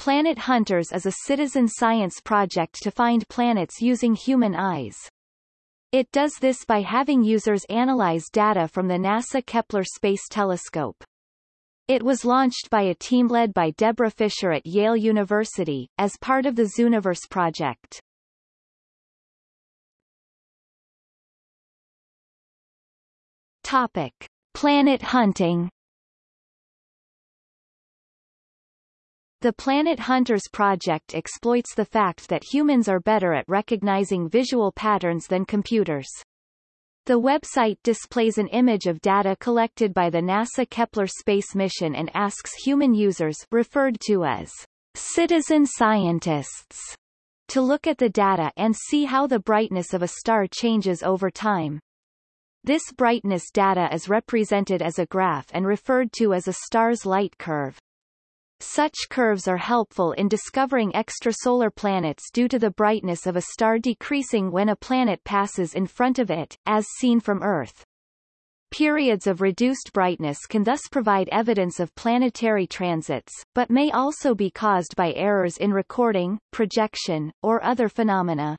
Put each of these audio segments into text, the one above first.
Planet Hunters is a citizen science project to find planets using human eyes. It does this by having users analyze data from the NASA Kepler Space Telescope. It was launched by a team led by Deborah Fischer at Yale University, as part of the Zooniverse project. Topic. Planet hunting The Planet Hunters project exploits the fact that humans are better at recognizing visual patterns than computers. The website displays an image of data collected by the NASA Kepler space mission and asks human users referred to as citizen scientists to look at the data and see how the brightness of a star changes over time. This brightness data is represented as a graph and referred to as a star's light curve. Such curves are helpful in discovering extrasolar planets due to the brightness of a star decreasing when a planet passes in front of it, as seen from Earth. Periods of reduced brightness can thus provide evidence of planetary transits, but may also be caused by errors in recording, projection, or other phenomena.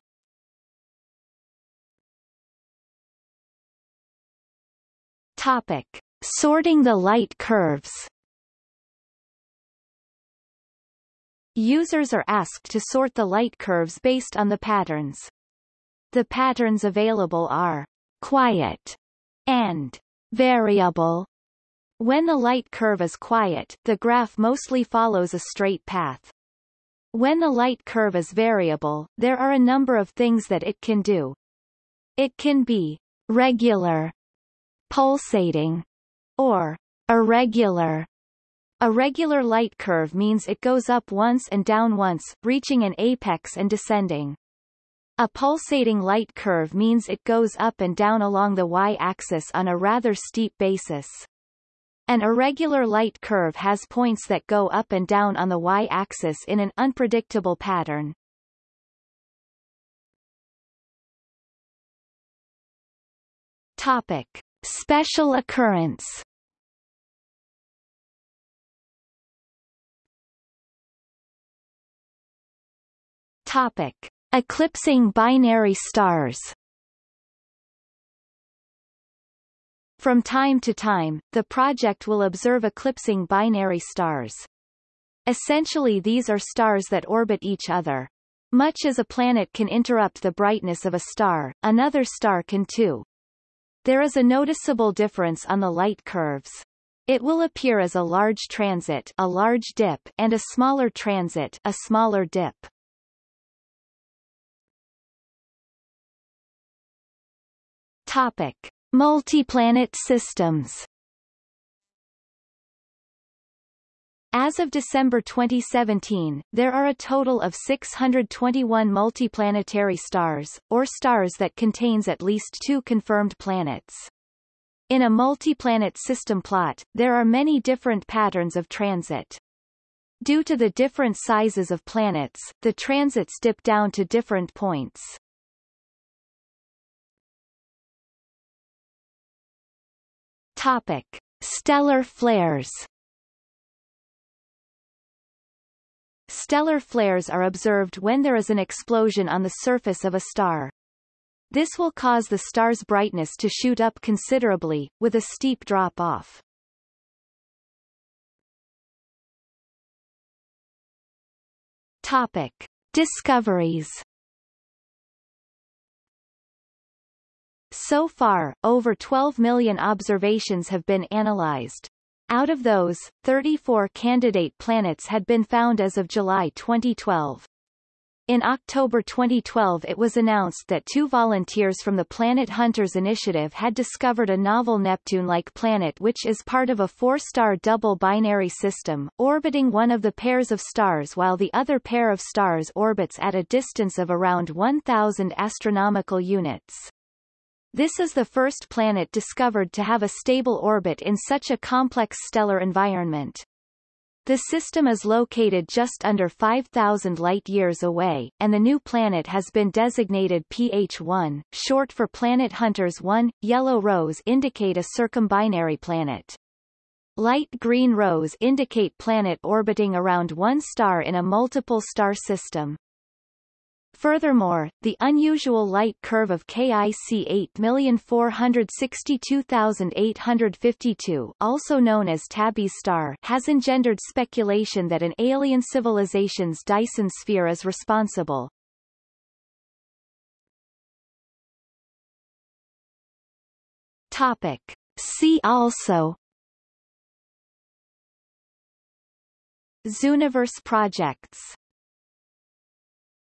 Topic. Sorting the light curves Users are asked to sort the light curves based on the patterns. The patterns available are quiet and variable. When the light curve is quiet, the graph mostly follows a straight path. When the light curve is variable, there are a number of things that it can do. It can be regular, pulsating, or irregular, a regular light curve means it goes up once and down once, reaching an apex and descending. A pulsating light curve means it goes up and down along the y-axis on a rather steep basis. An irregular light curve has points that go up and down on the y-axis in an unpredictable pattern. Topic. Special occurrence Topic. Eclipsing binary stars From time to time, the project will observe eclipsing binary stars. Essentially these are stars that orbit each other. Much as a planet can interrupt the brightness of a star, another star can too. There is a noticeable difference on the light curves. It will appear as a large transit a large dip and a smaller transit a smaller dip. Topic: Multiplanet systems. As of December 2017, there are a total of 621 multiplanetary stars, or stars that contains at least two confirmed planets. In a multiplanet system plot, there are many different patterns of transit. Due to the different sizes of planets, the transits dip down to different points. Topic: Stellar flares. Stellar flares are observed when there is an explosion on the surface of a star. This will cause the star's brightness to shoot up considerably, with a steep drop-off. Topic. Discoveries So far, over 12 million observations have been analyzed. Out of those, 34 candidate planets had been found as of July 2012. In October 2012 it was announced that two volunteers from the Planet Hunters Initiative had discovered a novel Neptune-like planet which is part of a four-star double binary system, orbiting one of the pairs of stars while the other pair of stars orbits at a distance of around 1,000 astronomical units. This is the first planet discovered to have a stable orbit in such a complex stellar environment. The system is located just under 5,000 light-years away, and the new planet has been designated PH1, short for Planet Hunters 1. Yellow rows indicate a circumbinary planet. Light green rows indicate planet orbiting around one star in a multiple star system. Furthermore, the unusual light curve of KIC 8462852 also known as Tabby's star has engendered speculation that an alien civilization's Dyson sphere is responsible. Topic. See also Zooniverse projects